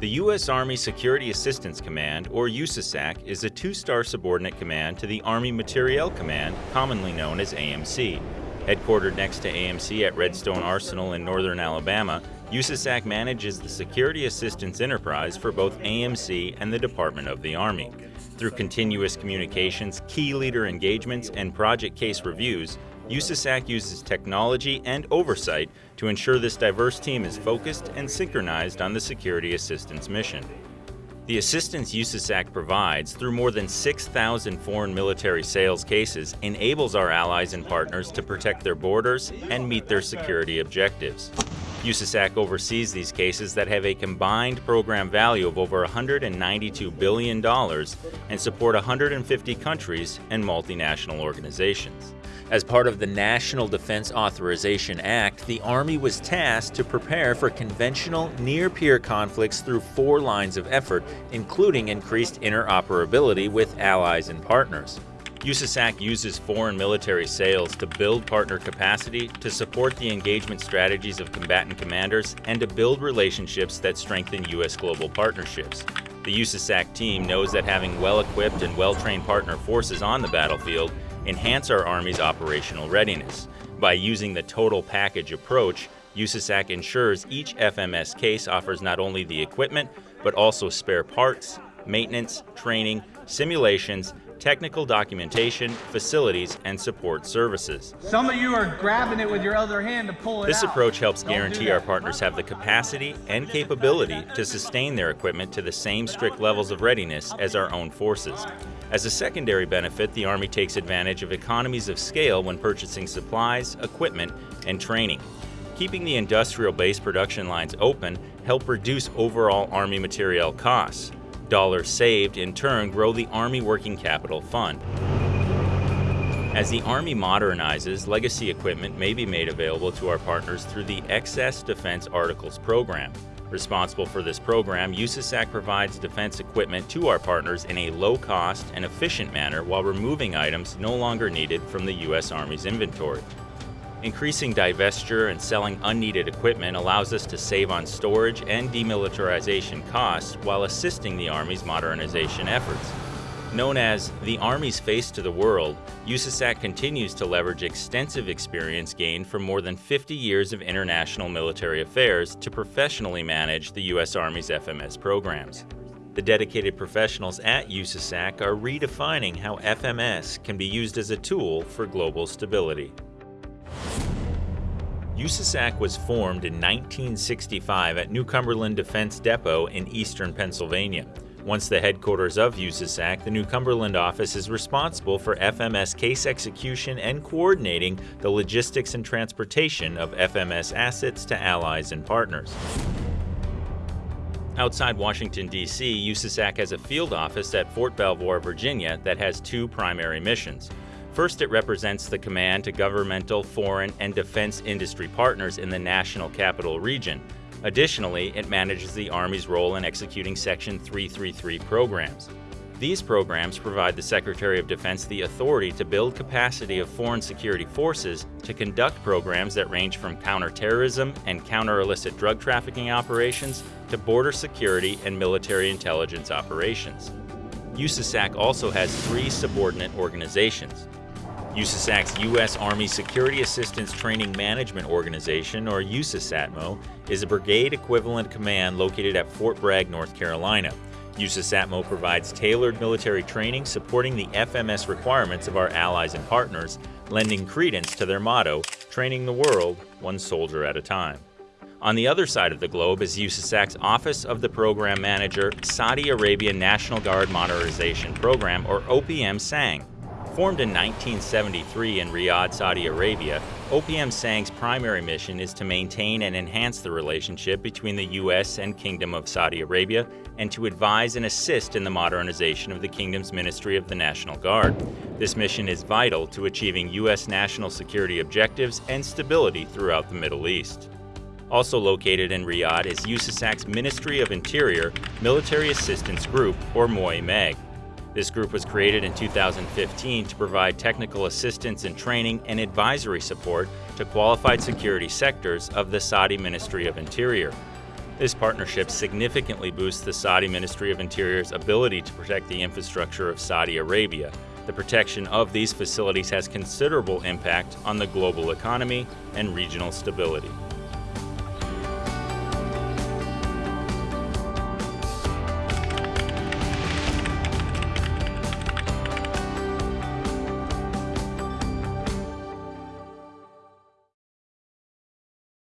The U.S. Army Security Assistance Command, or USASAC, is a two-star subordinate command to the Army Materiel Command, commonly known as AMC. Headquartered next to AMC at Redstone Arsenal in northern Alabama, USASAC manages the security assistance enterprise for both AMC and the Department of the Army. Through continuous communications, key leader engagements, and project case reviews, USASAC uses technology and oversight to ensure this diverse team is focused and synchronized on the security assistance mission. The assistance USASAC provides through more than 6,000 foreign military sales cases enables our allies and partners to protect their borders and meet their security objectives. USASAC oversees these cases that have a combined program value of over $192 billion and support 150 countries and multinational organizations. As part of the National Defense Authorization Act, the Army was tasked to prepare for conventional near-peer conflicts through four lines of effort, including increased interoperability with allies and partners. USASAC uses foreign military sales to build partner capacity, to support the engagement strategies of combatant commanders, and to build relationships that strengthen U.S. global partnerships. The USASAC team knows that having well-equipped and well-trained partner forces on the battlefield enhance our Army's operational readiness. By using the total package approach, USASAC ensures each FMS case offers not only the equipment, but also spare parts, maintenance, training, simulations, technical documentation, facilities, and support services. Some of you are grabbing it with your other hand to pull it This out. approach helps Don't guarantee our partners have the capacity and capability to sustain their equipment to the same strict levels of readiness as our own forces. As a secondary benefit, the Army takes advantage of economies of scale when purchasing supplies, equipment, and training. Keeping the industrial base production lines open help reduce overall Army materiel costs. Dollars saved, in turn, grow the Army Working Capital Fund. As the Army modernizes, legacy equipment may be made available to our partners through the Excess Defense Articles program. Responsible for this program, USASAC provides defense equipment to our partners in a low-cost and efficient manner while removing items no longer needed from the U.S. Army's inventory. Increasing divestiture and selling unneeded equipment allows us to save on storage and demilitarization costs while assisting the Army's modernization efforts. Known as the Army's face to the world, USASAC continues to leverage extensive experience gained from more than 50 years of international military affairs to professionally manage the U.S. Army's FMS programs. The dedicated professionals at USASAC are redefining how FMS can be used as a tool for global stability. USASAC was formed in 1965 at New Cumberland Defense Depot in eastern Pennsylvania. Once the headquarters of USASAC, the New Cumberland office is responsible for FMS case execution and coordinating the logistics and transportation of FMS assets to allies and partners. Outside Washington, D.C., USASAC has a field office at Fort Belvoir, Virginia that has two primary missions. First, it represents the command to governmental, foreign, and defense industry partners in the national capital region. Additionally, it manages the Army's role in executing Section 333 programs. These programs provide the Secretary of Defense the authority to build capacity of foreign security forces to conduct programs that range from counterterrorism and counter-illicit drug trafficking operations to border security and military intelligence operations. USASAC also has three subordinate organizations. USASAC's U.S. Army Security Assistance Training Management Organization, or USASATMO, is a brigade equivalent command located at Fort Bragg, North Carolina. USASATMO provides tailored military training supporting the FMS requirements of our allies and partners, lending credence to their motto, training the world one soldier at a time. On the other side of the globe is USASAC's Office of the Program Manager Saudi Arabian National Guard Modernization Program, or OPM SANG. Formed in 1973 in Riyadh, Saudi Arabia, OPM SANG's primary mission is to maintain and enhance the relationship between the U.S. and Kingdom of Saudi Arabia and to advise and assist in the modernization of the Kingdom's Ministry of the National Guard. This mission is vital to achieving U.S. national security objectives and stability throughout the Middle East. Also located in Riyadh is USASAC's Ministry of Interior Military Assistance Group, or MOI-MAG. This group was created in 2015 to provide technical assistance and training and advisory support to qualified security sectors of the Saudi Ministry of Interior. This partnership significantly boosts the Saudi Ministry of Interior's ability to protect the infrastructure of Saudi Arabia. The protection of these facilities has considerable impact on the global economy and regional stability.